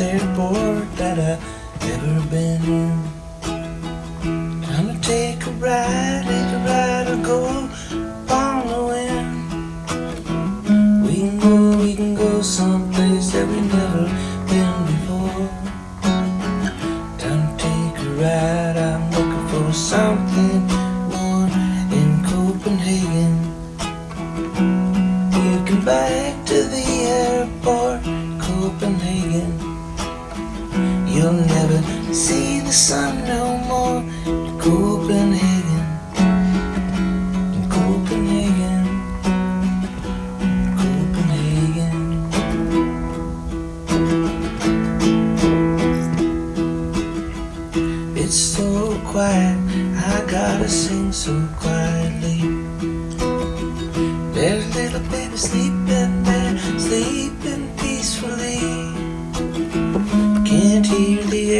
airport that I've ever been in. Time to take a ride, take a ride or go on the wind. We can go, we can go someplace that we've never been before. Time to take a ride, I'm looking for something Copenhagen. You'll never see the sun no more in Copenhagen. In Copenhagen. Copenhagen. It's so quiet, I gotta sing so quietly.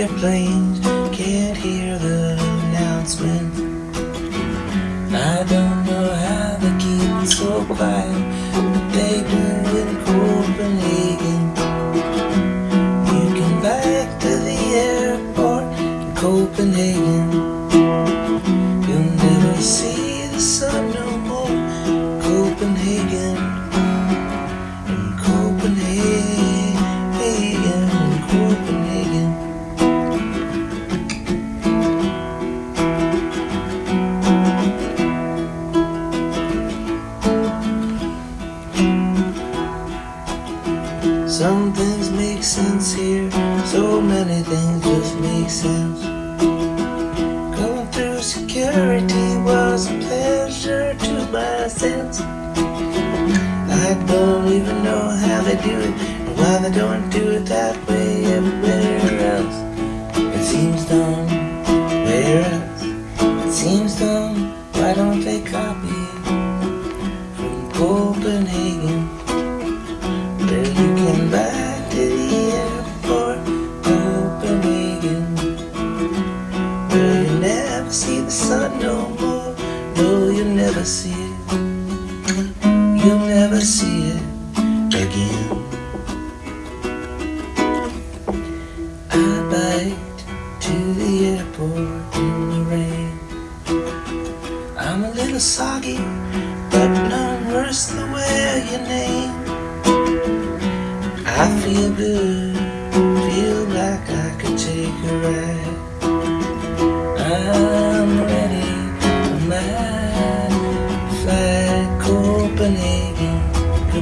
Airplanes, can't hear the announcement. I don't know how they keep it so quiet, but they do in Copenhagen. You can back to the airport in Copenhagen. You'll never see make sense here, so many things just make sense. Going through security was a pleasure to my sense. I don't even know how they do it, and why they don't do it that way everywhere else. It seems dumb, where else? It seems dumb, why don't they copy it from Copenhagen? The sun no more. No, you'll never see it. You'll never see it again. I biked to the airport in the rain. I'm a little soggy, but none worse than wear your name. I feel good,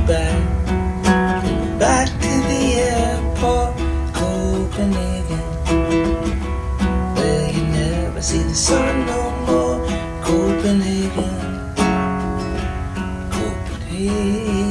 back. Back to the airport, Copenhagen Where you never see the sun no more. Copenhagen. Copenhagen.